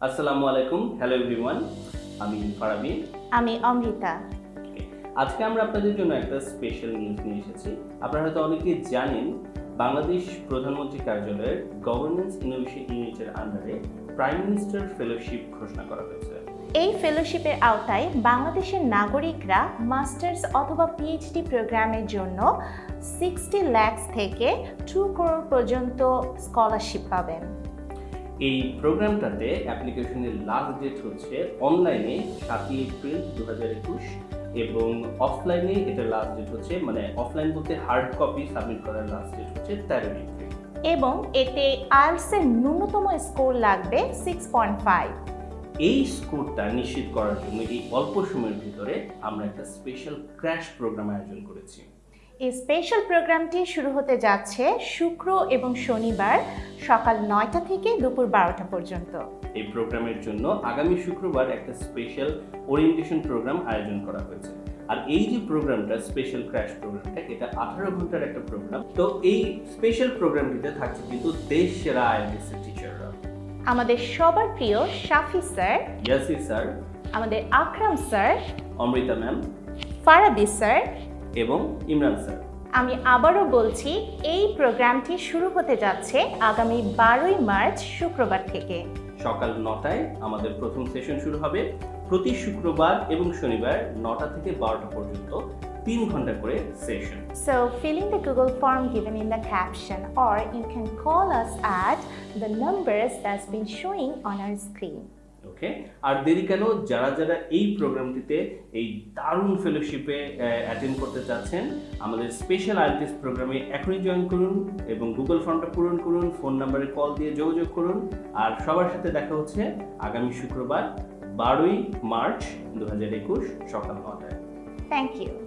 আসসালামু আলাইকুম hello everyone আমি ফারাবি আমি অমৃতা। আজকে আমরা আপনাদের জন্য একটা স্পেশাল নিউজ নিয়ে এসেছি। আপনারা হয়তো অনেকেই জানেন বাংলাদেশ প্রধানমন্ত্রী কার্যালয়ের গভর্নেন্স ইনোভেশন ইউনিটের আন্ডারে প্রাইম মিনিস্টার ফেলোশিপ ঘোষণা করা হয়েছে। এই ফেলোশিপের আওতায় বাংলাদেশের নাগরিকরা মাস্টার্স অথবা পিএইচডি প্রোগ্রামের জন্য সিক্সটি ল্যাক্স থেকে টু করোড় পর্যন্ত স্কলারশিপ পাবেন। এই প্রোগ্রামটাতে অ্যাপ্লিকেশনের লাস্ট ডেট হচ্ছে অনলাইনে সাতই এপ্রিল দু হাজার একুশ এবং অফলাইনে এটা লাস্ট ডেট হচ্ছে মানে অফলাইন বলতে হার্ড কপি সাবমিট করার লাস্ট ডেট হচ্ছে তেরোই এপ্রিল। এবং এতে আইএলসের ন্যূনতম স্কোর লাগবে সিক্স পয়েন্ট ফাইভ এই স্কোরটা নিশ্চিত করার জন্য এই অল্প সময়ের ভিতরে আমরা একটা স্পেশাল ক্র্যাশ প্রোগ্রাম আয়োজন করেছি। এই স্পেশাল প্রোগ্রামটি শুরু হতে যাচ্ছে শুক্র এবং শনিবার সকাল নয়টা থেকে দুপুর বারোটা পর্যন্ত। এই প্রোগ্রামের জন্য আগামী শুক্রবার একটা স্পেশাল ওরিয়েন্টেশন প্রোগ্রাম আয়োজন করা হয়েছে। আর এই যে প্রোগ্রামটা স্পেশাল ক্র্যাশ প্রোগ্রামটা এটা আঠারো ঘণ্টার একটা প্রোগ্রাম তো এই স্পেশাল প্রোগ্রামটিতে থাকছে কিন্তু দেশ সেরা আইএলটিএস টিচাররা আমাদের সবার প্রিয় শাফি স্যার ইয়াসি স্যার আমাদের Akram sir Amrita ma'am Farabi sir এবং ইমরান স্যার। আমি আবারও বলছি এই প্রোগ্রামটি শুরু হতে যাচ্ছে আগামী বারোই মার্চ শুক্রবার থেকে। সকাল নটায় আমাদের প্রথম সেশন শুরু হবে। প্রতি শুক্রবার এবং শনিবার নটা থেকে বারোটা পর্যন্ত তিন ঘণ্টা করে session. So fill in Google Google form in in caption caption you can call us at the numbers that's been showing on our screen. Okay আর দেরি কেন? যারা যারা এই প্রোগ্রামটিতে এই দারুণ ফেলোশিপে অ্যাটেন্ড করতে চাচ্ছেন, আমাদের স্পেশাল আইএলটিএস প্রোগ্রামে এখনই জয়েন করুন এবং গুগল ফর্মটা পূরণ করুন ফোন নাম্বারে কল দিয়ে যোগাযোগ করুন। আর সবার সাথে দেখা হচ্ছে আগামী শুক্রবার, বারোই মার্চ দু হাজার একুশ, সকাল নটায়। Thank you.